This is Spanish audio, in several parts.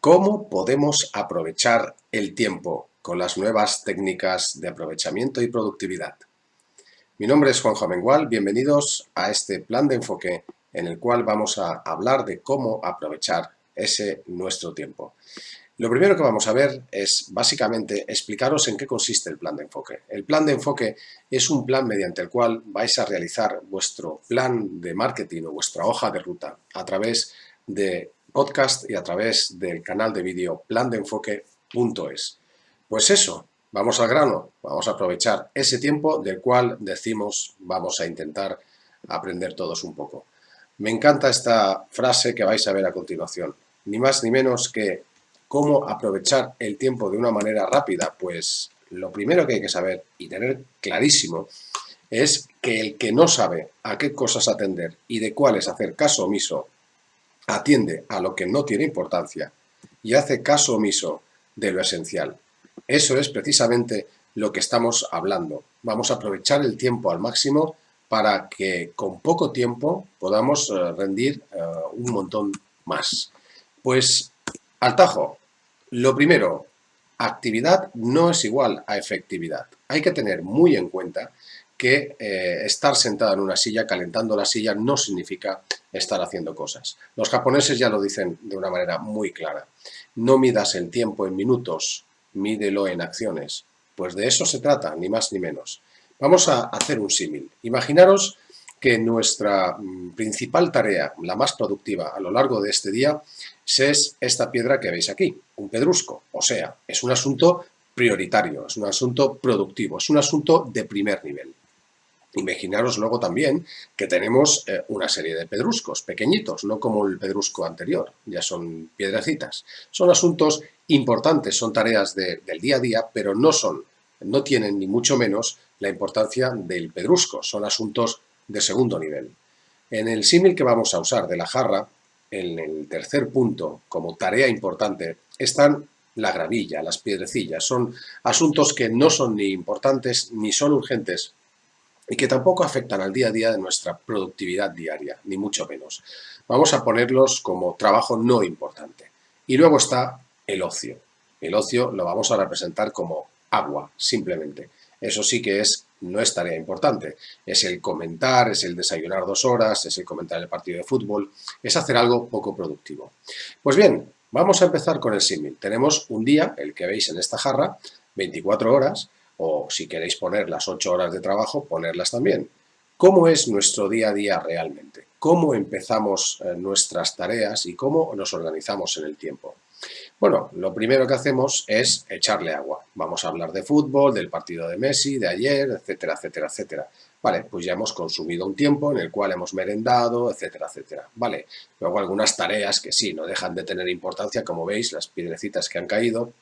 ¿Cómo podemos aprovechar el tiempo con las nuevas técnicas de aprovechamiento y productividad? Mi nombre es Juanjo Amengual, bienvenidos a este plan de enfoque en el cual vamos a hablar de cómo aprovechar ese nuestro tiempo. Lo primero que vamos a ver es básicamente explicaros en qué consiste el plan de enfoque. El plan de enfoque es un plan mediante el cual vais a realizar vuestro plan de marketing o vuestra hoja de ruta a través de podcast y a través del canal de vídeo plandeenfoque.es. Pues eso, vamos al grano, vamos a aprovechar ese tiempo del cual decimos vamos a intentar aprender todos un poco. Me encanta esta frase que vais a ver a continuación, ni más ni menos que cómo aprovechar el tiempo de una manera rápida, pues lo primero que hay que saber y tener clarísimo es que el que no sabe a qué cosas atender y de cuáles hacer caso omiso atiende a lo que no tiene importancia y hace caso omiso de lo esencial. Eso es precisamente lo que estamos hablando. Vamos a aprovechar el tiempo al máximo para que con poco tiempo podamos eh, rendir eh, un montón más. Pues, al tajo, lo primero, actividad no es igual a efectividad. Hay que tener muy en cuenta que eh, estar sentado en una silla, calentando la silla, no significa estar haciendo cosas. Los japoneses ya lo dicen de una manera muy clara. No midas el tiempo en minutos, mídelo en acciones. Pues de eso se trata, ni más ni menos. Vamos a hacer un símil. Imaginaros que nuestra mm, principal tarea, la más productiva a lo largo de este día, es esta piedra que veis aquí, un pedrusco. O sea, es un asunto prioritario, es un asunto productivo, es un asunto de primer nivel. Imaginaros luego también que tenemos eh, una serie de pedruscos pequeñitos, no como el pedrusco anterior, ya son piedrecitas. Son asuntos importantes, son tareas del día a día, pero no son, no tienen ni mucho menos la importancia del pedrusco, son asuntos de segundo nivel. En el símil que vamos a usar de la jarra, en el tercer punto, como tarea importante, están la gravilla, las piedrecillas. Son asuntos que no son ni importantes ni son urgentes, y que tampoco afectan al día a día de nuestra productividad diaria, ni mucho menos. Vamos a ponerlos como trabajo no importante. Y luego está el ocio. El ocio lo vamos a representar como agua, simplemente. Eso sí que es, no es tarea importante. Es el comentar, es el desayunar dos horas, es el comentar el partido de fútbol, es hacer algo poco productivo. Pues bien, vamos a empezar con el símil. Tenemos un día, el que veis en esta jarra, 24 horas, o si queréis poner las ocho horas de trabajo, ponerlas también. ¿Cómo es nuestro día a día realmente? ¿Cómo empezamos eh, nuestras tareas y cómo nos organizamos en el tiempo? Bueno, lo primero que hacemos es echarle agua. Vamos a hablar de fútbol, del partido de Messi, de ayer, etcétera, etcétera, etcétera. Vale, pues ya hemos consumido un tiempo en el cual hemos merendado, etcétera, etcétera. Vale, luego algunas tareas que sí, no dejan de tener importancia, como veis, las piedrecitas que han caído,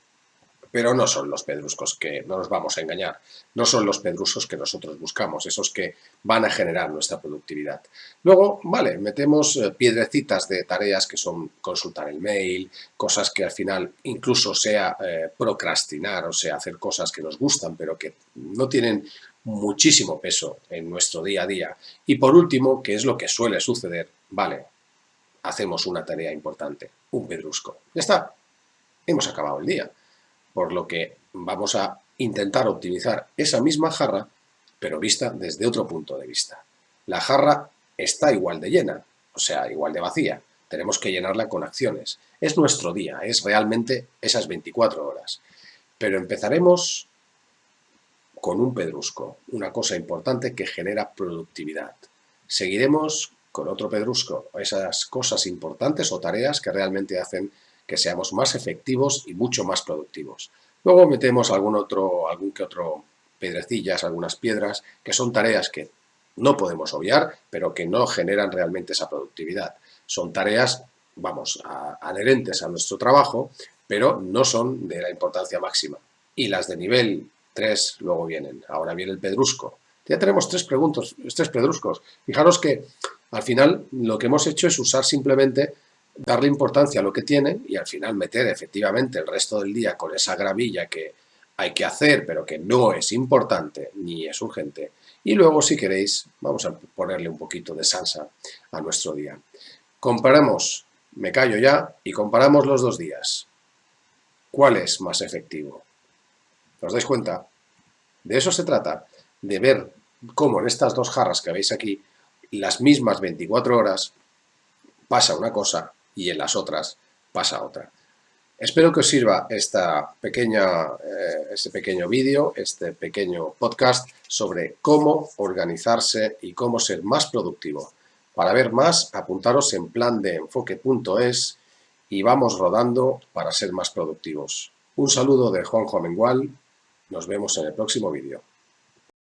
pero no son los pedruscos que, no nos vamos a engañar, no son los pedruscos que nosotros buscamos, esos que van a generar nuestra productividad. Luego, vale, metemos eh, piedrecitas de tareas que son consultar el mail, cosas que al final incluso sea eh, procrastinar, o sea, hacer cosas que nos gustan, pero que no tienen muchísimo peso en nuestro día a día. Y por último, que es lo que suele suceder, vale, hacemos una tarea importante, un pedrusco. Ya está, hemos acabado el día por lo que vamos a intentar optimizar esa misma jarra, pero vista desde otro punto de vista. La jarra está igual de llena, o sea, igual de vacía. Tenemos que llenarla con acciones. Es nuestro día, es realmente esas 24 horas. Pero empezaremos con un pedrusco, una cosa importante que genera productividad. Seguiremos con otro pedrusco, esas cosas importantes o tareas que realmente hacen que seamos más efectivos y mucho más productivos. Luego metemos algún otro, algún que otro pedrecillas, algunas piedras, que son tareas que no podemos obviar, pero que no generan realmente esa productividad. Son tareas, vamos, adherentes a nuestro trabajo, pero no son de la importancia máxima. Y las de nivel 3 luego vienen. Ahora viene el pedrusco. Ya tenemos tres, preguntos, tres pedruscos. Fijaros que al final lo que hemos hecho es usar simplemente darle importancia a lo que tiene y al final meter efectivamente el resto del día con esa gravilla que hay que hacer, pero que no es importante ni es urgente. Y luego, si queréis, vamos a ponerle un poquito de salsa a nuestro día. Comparamos me callo ya y comparamos los dos días. ¿Cuál es más efectivo? ¿Os dais cuenta? De eso se trata, de ver cómo en estas dos jarras que veis aquí, las mismas 24 horas, pasa una cosa y en las otras pasa otra. Espero que os sirva esta pequeña, eh, este pequeño vídeo, este pequeño podcast sobre cómo organizarse y cómo ser más productivo. Para ver más, apuntaros en plan de enfoque.es y vamos rodando para ser más productivos. Un saludo de Juanjo Amengual, nos vemos en el próximo vídeo.